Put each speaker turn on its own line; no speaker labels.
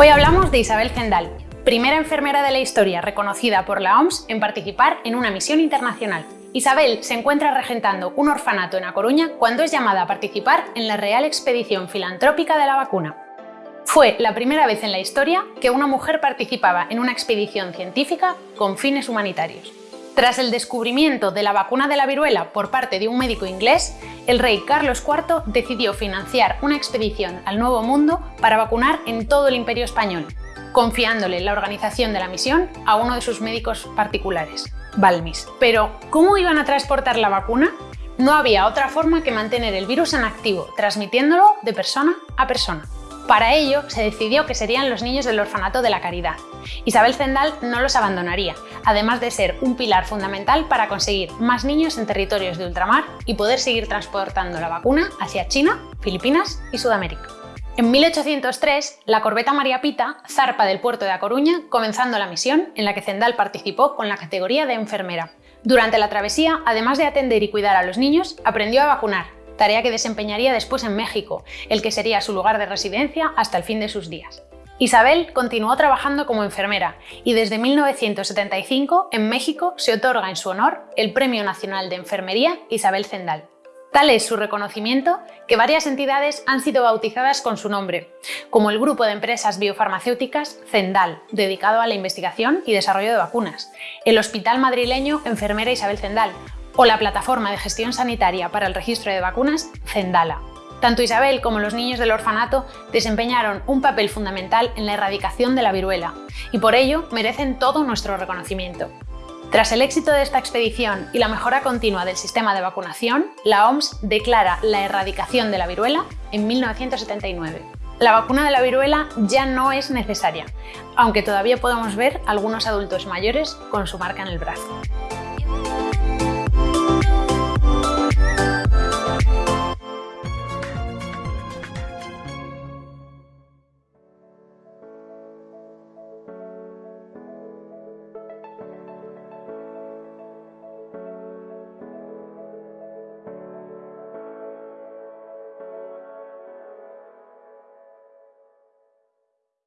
Hoy hablamos de Isabel Zendal, primera enfermera de la historia reconocida por la OMS en participar en una misión internacional. Isabel se encuentra regentando un orfanato en A Coruña cuando es llamada a participar en la Real Expedición Filantrópica de la Vacuna. Fue la primera vez en la historia que una mujer participaba en una expedición científica con fines humanitarios. Tras el descubrimiento de la vacuna de la viruela por parte de un médico inglés, el rey Carlos IV decidió financiar una expedición al Nuevo Mundo para vacunar en todo el imperio español, confiándole la organización de la misión a uno de sus médicos particulares, Balmis. Pero, ¿cómo iban a transportar la vacuna? No había otra forma que mantener el virus en activo, transmitiéndolo de persona a persona. Para ello, se decidió que serían los niños del orfanato de la caridad. Isabel Zendal no los abandonaría, además de ser un pilar fundamental para conseguir más niños en territorios de ultramar y poder seguir transportando la vacuna hacia China, Filipinas y Sudamérica. En 1803, la corbeta María Pita zarpa del puerto de A Coruña, comenzando la misión en la que Zendal participó con la categoría de enfermera. Durante la travesía, además de atender y cuidar a los niños, aprendió a vacunar, tarea que desempeñaría después en México, el que sería su lugar de residencia hasta el fin de sus días. Isabel continuó trabajando como enfermera y desde 1975 en México se otorga en su honor el Premio Nacional de Enfermería Isabel Zendal. Tal es su reconocimiento que varias entidades han sido bautizadas con su nombre, como el grupo de empresas biofarmacéuticas Zendal, dedicado a la investigación y desarrollo de vacunas, el Hospital Madrileño Enfermera Isabel Zendal, o la plataforma de gestión sanitaria para el registro de vacunas Zendala. Tanto Isabel como los niños del orfanato desempeñaron un papel fundamental en la erradicación de la viruela y por ello merecen todo nuestro reconocimiento. Tras el éxito de esta expedición y la mejora continua del sistema de vacunación, la OMS declara la erradicación de la viruela en 1979. La vacuna de la viruela ya no es necesaria, aunque todavía podemos ver algunos adultos mayores con su marca en el brazo.